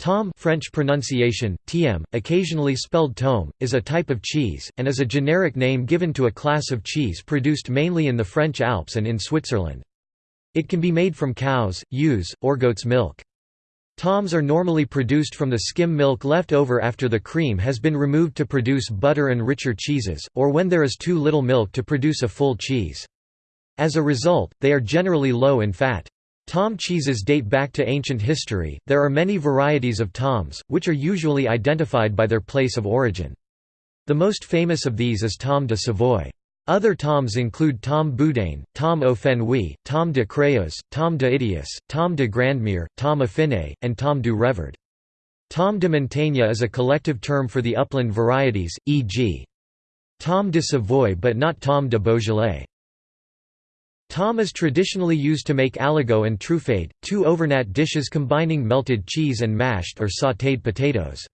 Tomme French pronunciation, tm, occasionally spelled tome, is a type of cheese, and is a generic name given to a class of cheese produced mainly in the French Alps and in Switzerland. It can be made from cows, ewes, or goat's milk. Tommes are normally produced from the skim milk left over after the cream has been removed to produce butter and richer cheeses, or when there is too little milk to produce a full cheese. As a result, they are generally low in fat. Tome cheeses date back to ancient history. There are many varieties of tomes, which are usually identified by their place of origin. The most famous of these is Tomme de Savoie. Other tomes include Tom Boudin, Tomme au Fenouil, Tome de Creuse, Tom de Idias, Tom de Grandmere, Tom Affiné, and Tomme du Revard. Tomme de Montagne is a collective term for the upland varieties, e.g. Tomme de Savoie but not Tom de Beaujolais. Tome is traditionally used to make aligot and truffade, two Auvergnat dishes combining melted cheese and mashed or sautéed potatoes.